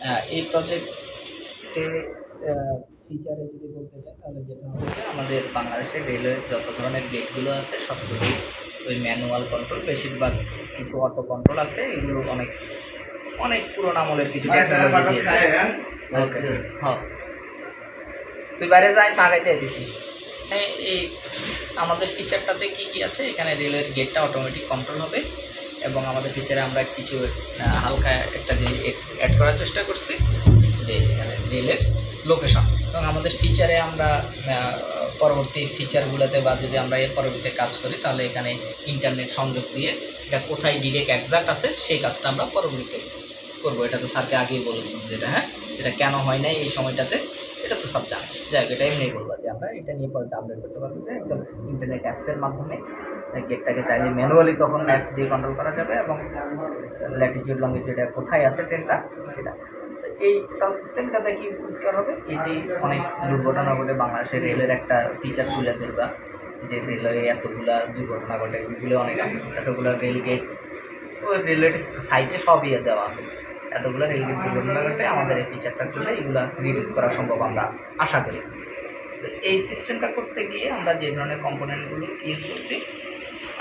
আহ, এই প্রজেক্টে ফিচারে যদি বলতে চাই তাহলে যেটা যে আমাদের বাংলাদেশের রেলওয়ের যত ধরনের গেটগুলো আছে সবগুলোই ওই ম্যানুয়াল কন্ট্রোল বেশিরভাগ কিছু অটো কন্ট্রোল আছে এগুলো অনেক অনেক পুরোনো আমলের কিছু টেকনোলজি হ্যাঁ। তুই বাইরে যাই সাগাইতে দিছি এই আমাদের ফিচারটাতে কি কি আছে? এখানে রেলের গেটটা অটোমেটিক কন্ট্রোল হবে। এবং আমাদের ফিচারে আমরা কিছু হালকা একটা যে অ্যাড করার চেষ্টা করছি যে রেলের লোকেশন এবং আমাদের ফিচারে আমরা পরবর্তী ফিচারগুলোতে বা যদি আমরা এর পরবর্তীতে কাজ করি, তাহলে এখানে ইন্টারনেট সংযোগ দিয়ে এটা কোথায় ডিরেক্ট একজাক্ট আছে, সেই কাজটা আমরা পরবর্তীতে করব। এটা তো স্যারকে আগেই বলেছিলাম যেটা হ্যাঁ? এটা কেন হয় নাই এই সময়টাতে? এটা তো সব জানে। যাই হোক, এটা এমনি বলব যে আমরা এটা নিয়ে পরে আপডেট করতে পারব যে একদম ইন্টারনেট অ্যাপসের মাধ্যমে গেটটাকে চাইলে ম্যানুয়ালি তখন ম্যাপ দিয়ে কন্ট্রোল করা যাবে এবং ল্যাটিটিউড লঙ্গিটিউড কোথায় আছে ট্রেনটা সেটা। এই টোটাল সিস্টেমটাতে কি উপকার হবে। এটি অনেক দুর্ঘটনা ঘটে বাংলাদেশের রেলের একটা ফিচার তুলে ধরবা যে রেলওয়ে এতগুলা দুর্ঘটনা ঘটে, এগুলো অনেক আছে। এতগুলো রেল গেট ওই রেলওয়ের সাইটে সব ইয়ে দেওয়া আছে। এতগুলো রেল গেট দুর্ঘটনা ঘটে, আমাদের এই ফিচারটা করলে এগুলো রিডিউস করা সম্ভব আমরা আশা করি। এই সিস্টেমটা করতে গিয়ে আমরা যে ধরনের কম্পোনেন্টগুলো ইউজ করছি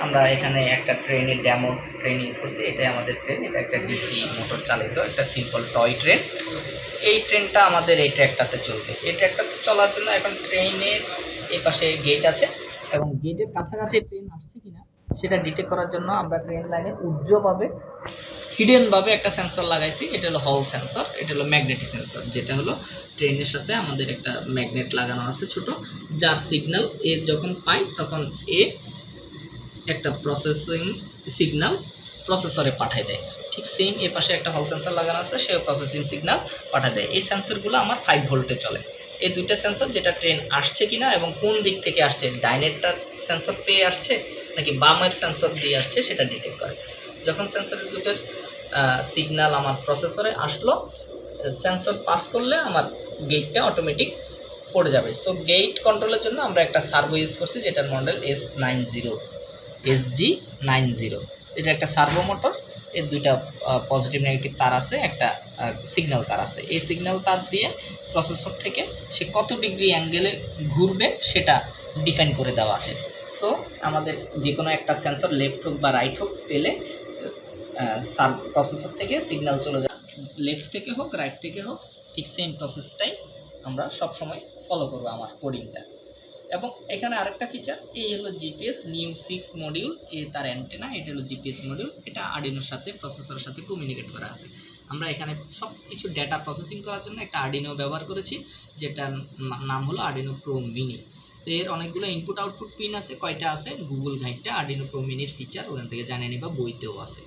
আমরা এখানে একটা ট্রেনের ড্যামো ট্রেন ইউজ করছি। এটাই আমাদের ট্রেন এটা একটা ডিসি মোটর চালিত, একটা সিম্পল টয় ট্রেন এই ট্রেনটা আমাদের এই ট্র্যাকটাতে চলবে। এই ট্র্যাকটাতে চলার জন্য এখন ট্রেনের এই পাশে গেট আছে এবং গেটের কাছাকাছি ট্রেন আসছে কিনা সেটা ডিটেক্ট করার জন্য আমরা ট্রেন লাইনে উজ্জ্বভাবে হিডেনভাবে একটা সেন্সর লাগাইছি। এটা হলো হল সেন্সর এটা হলো ম্যাগনেটিক সেন্সর যেটা হলো ট্রেনের সাথে আমাদের একটা ম্যাগনেট লাগানো আছে ছোট। যার সিগন্যাল এ যখন পাই তখন এ একটা প্রসেসিং সিগন্যাল প্রসেসরে পাঠায় দেয়। ঠিক সেম এ পাশে একটা হল সেন্সর লাগানো আছে সে প্রসেসিং সিগন্যাল পাঠায় দেয়। এই সেন্সরগুলো আমার ফাইভ ভোল্টে চলে। এই দুইটা সেন্সর যেটা ট্রেন আসছে কিনা এবং কোন দিক থেকে আসছে, ডাইনেরটা সেন্সর পেয়ে আসছে নাকি বামের সেন্সর দিয়ে আসছে সেটা ডিটেক্ট করে। যখন সেন্সরের দুটোর সিগনাল আমার প্রসেসরে আসলো সেন্সর পাস করলে আমার গেটটা অটোমেটিক পড়ে যাবে। সো গেট কন্ট্রোলের জন্য আমরা একটা সার্ভো ইউজ করছি, যেটার model S nine zero S G nine zero এটা একটা সার্ভো মোটর এর দুইটা পজিটিভ নেগেটিভ তার আছে, একটা সিগন্যাল তার আছে। এই সিগন্যাল তার দিয়ে প্রসেসর থেকে সে কত ডিগ্রি অ্যাঙ্গেলে ঘুরবে সেটা ডিফাইন করে দেওয়া আছে। সো আমাদের যে কোনো একটা সেন্সর লেফট হোক বা রাইট হোক পেলে সাব প্রসেসর থেকে সিগন্যাল চলে যায়। লেফট থেকে হোক রাইট থেকে হোক, ঠিক সেম প্রসেসটাই আমরা সব সময় ফলো করব আমার কোডিংটা এবং এখানে আরেকটা ফিচার এই হলো জিপিএস নিউ সিক্স মডিউল এ তার অ্যান্টেনা এটা হলো জিপিএস মডিউল এটা আর্ডিনোর সাথে প্রসেসরের সাথে কমিউনিকেট করা আছে। আমরা এখানে সব কিছু ডেটা প্রসেসিং করার জন্য একটা আর্ডিনো ব্যবহার করেছি, যেটার নাম হলো আর্ডিনো প্রো মিনি তো এর অনেকগুলো ইনপুট আউটপুট পিন আছে, কয়টা আছে? গুগল গাইডটা আর্ডিনো প্রো মিনির ফিচার ওখান থেকে জানিয়ে নিবা, বইতেও আছে।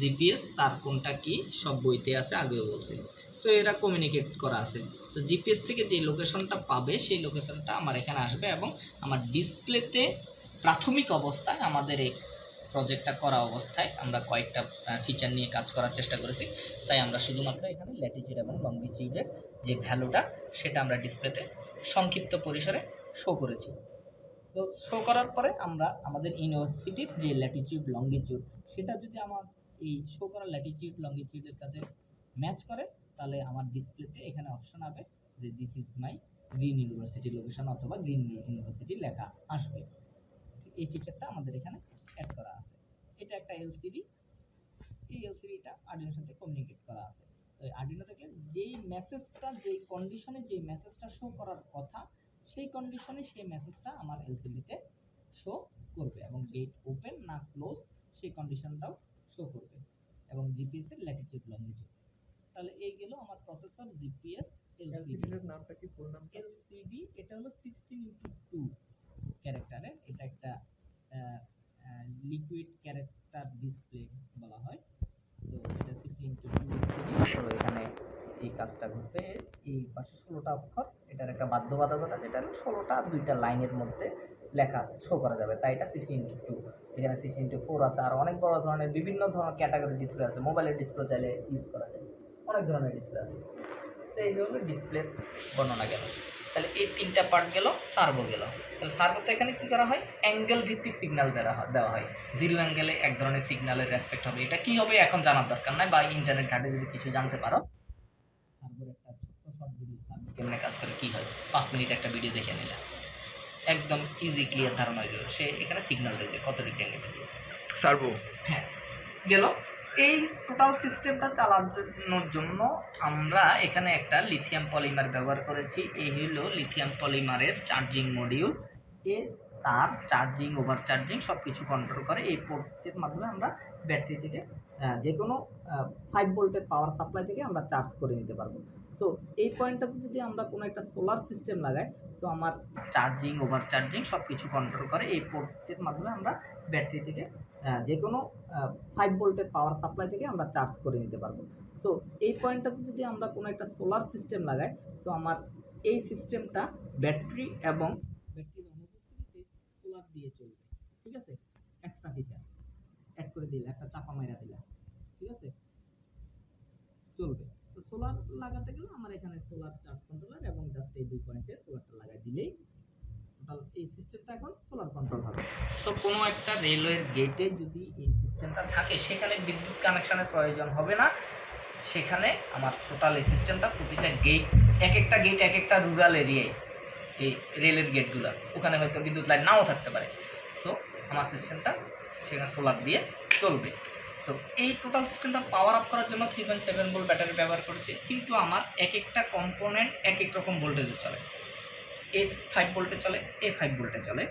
জিপিএস তার কোনটা কি? সব বইতে আছে, আগেও বলছি। সো এরা কমিউনিকেট করা আছে। তো জিপিএস থেকে যে লোকেশনটা পাবে, সেই লোকেশনটা আমার এখানে আসবে এবং আমার ডিসপ্লেতে প্রাথমিক অবস্থায় আমাদের এই প্রজেক্টটা করা অবস্থায় আমরা কয়েকটা ফিচার নিয়ে কাজ করার চেষ্টা করেছি। তাই আমরা শুধুমাত্র এখানে ল্যাটিটিউড এবং লঙ্গিটিউডের যে ভ্যালুটা সেটা আমরা ডিসপ্লেতে সংক্ষিপ্ত পরিসরে শো করেছি। তো শো করার পরে আমরা আমাদের ইউনিভার্সিটির যে ল্যাটিটিউড লঙ্গিটিউড সেটা যদি আমার এই শো করা ল্যাটিটিউড লঙ্গিটিউডের কাছে ম্যাচ করে তাহলে আমার ডিসপ্লেতে এখানে অপশন হবে যে this is my green university location অথবা গ্রিন ইউনিভার্সিটি লেখা আসবে। এই ফিচারটা আমাদের এখানে অ্যাড করা আছে। এটা একটা এলসিডি এই এলসিডিটা আর্ডিনোর সাথে কমিউনিকেট করা আছে। তো আর্ডিনো থেকে যেই মেসেজটা যেই কন্ডিশনে যেই মেসেজটা শো করার কথা, সেই কন্ডিশনে সেই মেসেজটা আমার এলসিডিতে শো করবে এবং গেট ওপেন না ক্লোজ সেই কন্ডিশনটাও শো করবে এবং জিপিএস এর ল্যাটিটিউড লঙ্গিটিউড তাহলে এই গেল আমার প্রসেসর জিপিএস এলসিডি এলসিডির নামটা কি? ফুল নাম এলসিডি এটা হলো সিক্সটিন ইন্টু টু ক্যারেক্টারের এটা একটা লিকুইড ক্যারেক্টার ডিসপ্লে বলা হয়। তো এটা সিক্সটিন ইন্টু টু তো এখানে এই কাজটা ঘটবে। এই পাশে ষোলোটা অক্ষর। এটার একটা বাধ্যবাধকতা যেটা হলো ষোলোটা দুইটা লাইনের মধ্যে লেখা শো করা যাবে। তাই এটা সিক্সটিন ইন্টু টু এখানে সিক্সটিন ইন্টু ফোর আছে। আর অনেক বড় ধরনের বিভিন্ন ধরনের ক্যাটাগরি ডিসপ্লে আছে। মোবাইলের ডিসপ্লে চাইলে ইউজ করা যায়। অনেক ধরনের ডিসপ্লে আছে। তো এই হলো ডিসপ্লের বর্ণনা গেল। তাহলে এই তিনটা পার্ট গেল সার্ভো গেল। তাহলে সার্ভোতে এখানে কি করা হয়? অ্যাঙ্গেল ভিত্তিক সিগন্যাল দেওয়া হয় দেওয়া হয়। জিরো অ্যাঙ্গেলে এক ধরনের সিগন্যালের রেসপেক্ট হবে। এটা কি হবে এখন জানার দরকার নাই বা ইন্টারনেট ঘাটে যদি কিছু জানতে পারো। সার্ভোর একটা ছোট্ট শর্ট ভিডিও সার্ভো কেমনে কাজ করে কী হয়? পাঁচ মিনিট একটা ভিডিও দেখে নিলাম একদম ইজি ক্লিয়ার ধারণা হয়ে যাবে। সে এখানে সিগন্যাল দিয়েছে কত ডিগ্রি অ্যাঙ্গেল সার্ভো হ্যাঁ গেল। এই টোটাল সিস্টেমটা চালানোর জন্য আমরা এখানে একটা লিথিয়াম পলিমার ব্যবহার করেছি। এই হলো লিথিয়াম পলিমারের চার্জিং মডিউল এ তার চার্জিং ওভার চার্জিং সব কিছু কন্ট্রোল করে। এই পোর্টের মাধ্যমে আমরা ব্যাটারি থেকে যে কোনো ফাইভ ভোল্টের পাওয়ার সাপ্লাই থেকে আমরা চার্জ করে নিতে পারব। তো এই পয়েন্টটাতে যদি আমরা কোনো একটা সোলার সিস্টেম লাগাই তো আমার চার্জিং ওভার চার্জিং সব কিছু কন্ট্রোল করে। এই পোর্টের মাধ্যমে আমরা ব্যাটারি থেকে যে কোনো ফাইভ ভোল্টের পাওয়ার সাপ্লাই থেকে আমরা চার্জ করে নিতে পারব। তো এই পয়েন্টটাতে যদি আমরা কোনো একটা সোলার সিস্টেম লাগাই তো আমার এই সিস্টেমটা ব্যাটারি এবং ব্যাটারির অনুপস্থিতিতে সোলার দিয়ে চলবে। ঠিক আছে? এক্সট্রা ফিচার অ্যাড করে দিলে, একটা চাপা মাইরা দিলা। ঠিক আছে? চলবে। তো সোলার লাগাতে গেলে আমার এখানে সোলার চার্জ কন্ট্রোলার এবং জাস্ট এই দুই পয়েন্টে সোলারটা লাগাই দিলেই এই সিস্টেমটা এখন সোলার কন্ট্রোল হবে। সো কোনো একটা রেলওয়ের গেটে যদি এই সিস্টেমটা থাকে, সেখানে বিদ্যুৎ কানেকশনের প্রয়োজন হবে না। সেখানে আমার টোটাল এই সিস্টেমটা প্রতিটা গেট এক একটা গেট এক একটা রুরাল এরিয়ায় এই রেলের গেটগুলো ওখানে হয়তো বিদ্যুৎ লাইন নাও থাকতে পারে। সো আমার সিস্টেমটা সেখানে সোলার দিয়ে চলবে। তো এই টোটাল সিস্টেমটা পাওয়ার আপ করার জন্য three point seven volt battery ব্যবহার করেছি। কিন্তু আমার এক একটা কম্পোনেন্ট এক এক রকম ভোল্টেজে চলে। এ ফাইভ ভোল্টে চলে এ ফাইভ ভোল্টে চলে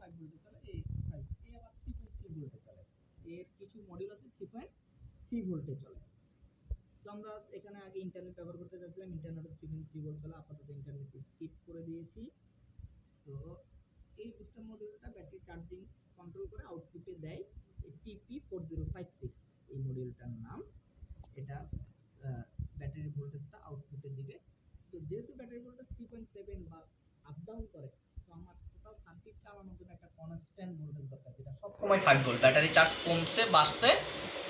ফাইভ চলে এ ফাইভ এ আবার থ্রি ভোল্টে চলে। এর কিছু আছে থ্রি ভোল্টে চলে। তো আমরা এখানে আগে ইন্টারনেট ব্যবহার করতে চাইছিলাম থ্রি চলে, আপাতত করে দিয়েছি। তো এই ব্যাটারি চার্জিং কন্ট্রোল করে দেয় ফোর জিরো ফাইভ সিক্স এই নাম। এটা ব্যাটারি ভোল্টেজটা আউটপুটে দিবে তো যেহেতু battery voltage three point seven বা আপ ডাউন করে, তো আমার টোটাল সার্কিট চালানোর জন্য একটা কনস্ট্যান্ট ভোল্টেজ দরকার, যেটা সবসময় ফাইভ ভোল্ট ব্যাটারি চার্জ কমছে, বাড়ছে,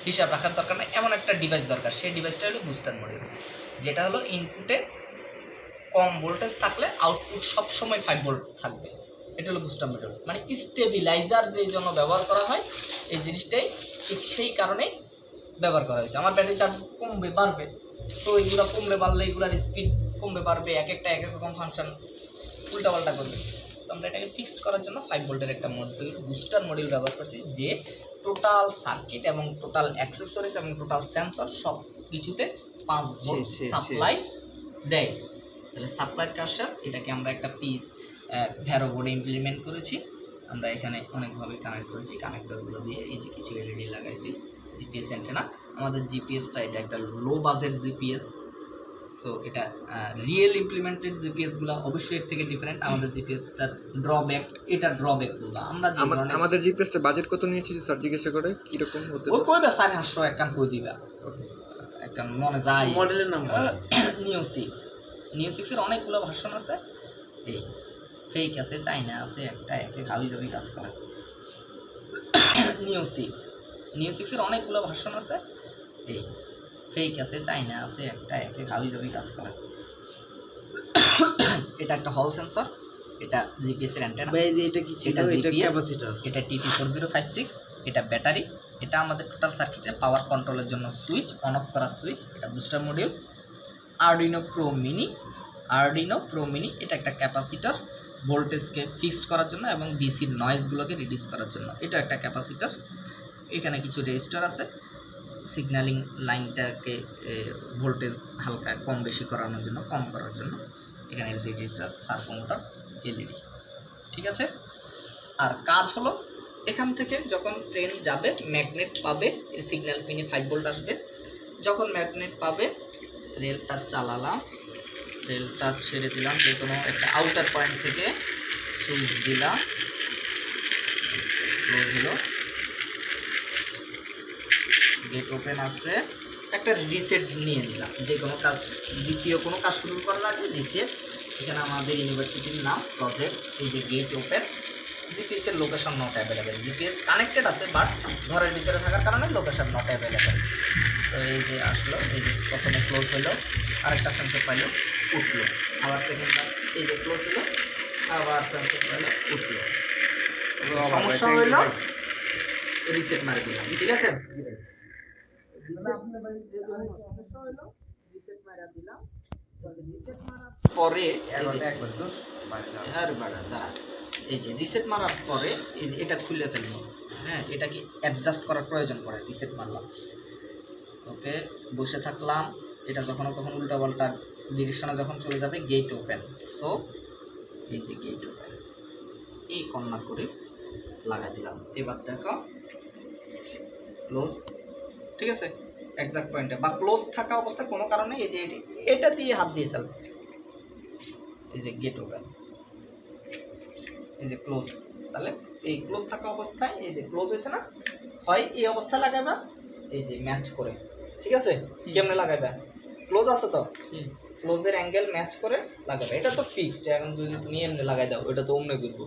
হিসাব রাখার দরকার নেই, এমন একটা ডিভাইস দরকার। সেই ডিভাইসটা হলো বুস্টার মডিউল যেটা হলো ইনপুটে কম ভোল্টেজ থাকলে আউটপুট সবসময় ফাইভ ভোল্ট থাকবে। এটা হলো বুস্টার মডিউল মানে স্টেবিলাইজার যে জন্য ব্যবহার করা হয়, এই জিনিসটাই ঠিক সেই কারণেই ব্যবহার করা হয়েছে। আমার ব্যাটারি চার্জ কমবে, বাড়বে, তো এগুলো কমবে বাড়লে এগুলোর স্পিড কমবে পারবে এক একটা এক এক রকম ফাংশন উল্টাপাল্টা করবে। তো আমরা এটাকে ফিক্সড করার জন্য ফাইভ ভোল্টের একটা মডিউল বুস্টার মডিউল ব্যবহার করছি যে টোটাল সার্কিট এবং টোটাল অ্যাক্সেসরিজ এবং টোটাল সেন্সর সব কিছুতে পাঁচ ভোল্ট সাপ্লাই দেয়। তাহলে সাপ্লাই কাজ এটাকে আমরা একটা পিস ভ্যারো বোর্ডে ইমপ্লিমেন্ট করেছি। আমরা এখানে অনেকভাবে কানেক্ট করেছি কানেক্টরগুলো দিয়ে এই যে কিছু এলইডি লাগাইছি জিপিএস অ্যান্টেনা আমাদের জিপিএসটা এটা একটা লো বাজেট জিপিএস সো এটা রিয়েল ইমপ্লিমেন্টেড জিপিএসগুলো অবশ্যই এর থেকে ডিফারেন্ট আমাদের জিপিএসটার ড্রব্যাক এটা ড্রব্যাক ড্রব্যাকগুলো আমরা আমাদের জিপিএসটা বাজেট কত নিয়েছিল স্যার জিজ্ঞাসা করে কীরকম হতে ও কইবে সাড়ে সাতশো একখান কই দিবা। ওকে। একটা মনে যায়। মডেলের নাম নিউ সিক্স নিউ সিক্সের অনেকগুলো ভার্সন আছে। এই ফেক আছে চাইনা আছে একটা একে হাবি জাবি কাজ করে। নিউ সিক্স নিউ সিক্সের অনেকগুলো ভার্সন আছে। এই ফেক আছে চাইনা আছে একটা একে হাবি জাবি কাজ করে। এটা একটা হল সেন্সর এটা জিপিএস এর অ্যান্টেনা ভাই এটা কি? এটা ক্যাপাসিটর। এটা TP four zero five six এটা ব্যাটারি এটা আমাদের টোটাল সার্কিটের পাওয়ার কন্ট্রোলের জন্য সুইচ অন অফ করার সুইচ এটা booster module Arduino pro mini Arduino pro mini এটা একটা ক্যাপাসিটর ভোল্টেজকে ফিক্সড করার জন্য এবং ডিসির নয়েজগুলোকে রিডিউস করার জন্য। এটা একটা ক্যাপাসিটর এখানে কিছু রেজিস্টার আছে। সিগন্যালিং লাইনটাকে ভোল্টেজ হালকা কম বেশি করানোর জন্য, কম করার জন্য এখানে এলসিডি রেজিস্টার আছে সার্কোমোটর এলইডি ঠিক আছে? আর কাজ হলো, এখান থেকে যখন ট্রেন যাবে ম্যাগনেট পাবে সিগন্যাল পিনে ফাইভ ভোল্ট আসবে। যখন ম্যাগনেট পাবে রেলটা চালালাম রেলটা ছেড়ে দিলাম, যে কোনো একটা আউটার পয়েন্ট থেকে সুইচ দিলাম গেট ওপেন আছে একটা রিসেট নিয়ে নিলাম। যে কোনো কাজ দ্বিতীয় কোনো কাজ শুরু করার আগে রিসেট এখানে আমাদের ইউনিভার্সিটির নাম প্রজেক্ট এই যে গেট ওপেন জিপিএস এর location not available GPS connected আছে বাট ঘরের ভিতরে থাকার কারণে লোকেশন নট অ্যাভেলেবেল তো এই যে আসলো এই যে প্রথমে ক্লোজ হলো আরেকটা সেন্সর পাইলো উঠল। আবার সেকেন্ড এই যে ক্লোজ হলো আবার সেন্সর পাইলো উঠল। সমস্যা হইল রিসেট মারি দিলাম ঠিক আছে? পরে এই যে- রিসেট মারার পরে এই যে এটা খুলে ফেলব। হ্যাঁ এটা কি অ্যাডজাস্ট করার প্রয়োজন পড়ে রিসেট মারলাম। ওকে বসে থাকলাম। এটা যখন তখন উল্টা পাল্টা ডিরেকশনে যখন চলে যাবে গেট ওপেন সো এই যে গেট ওপেন এই কর্নার করে লাগাই দিলাম। এবার দেখো ক্লোজ ঠিক আছে? এক্সাক্ট পয়েন্টে বা ক্লোজ থাকা অবস্থায় কোনো কারণে এই যে এটি- এটা দিয়ে হাত দিয়ে চালবে এই যে গেট ওপেন এই যে ক্লোজ তাহলে এই ক্লোজ থাকা অবস্থায় এই যে ক্লোজ হয়েছে না? হয় এই অবস্থায় লাগাবা এই যে ম্যাচ করে। ঠিক আছে? কেমনে লাগাইবা? ক্লোজ আছে তো? ক্লোজের অ্যাঙ্গেল ম্যাচ করে লাগাবে এটা তো ফিক্সড এখন যদি তুমি এমনি লাগাই দাও এটা তো অমনে করব